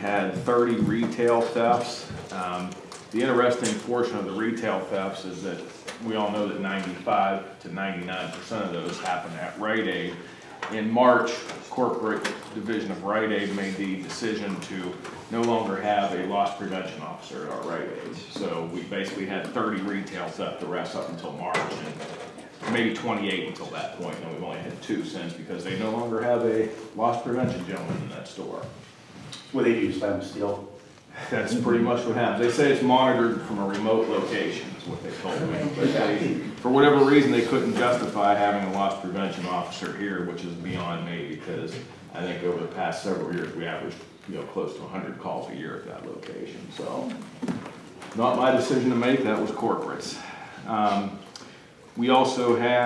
had thirty retail thefts. Um, The interesting portion of the retail thefts is that we all know that ninety-five to ninety-nine percent of those happen at Rite Aid. In March, corporate division of Rite Aid made the decision to no longer have a loss prevention officer at our Rite Aids. So we basically had thirty retail theft arrests up until March and maybe twenty-eight until that point, and we've only had two since because they no longer have a loss prevention gentleman in that store. What they do, slam steel? That's pretty much what happens. They say it's monitored from a remote location, is what they told me. But they, for whatever reason, they couldn't justify having a loss prevention officer here, which is beyond me, because I think over the past several years, we averaged, you know, close to hundred calls a year at that location, so. Not my decision to make, that was corporate's. Um, We also had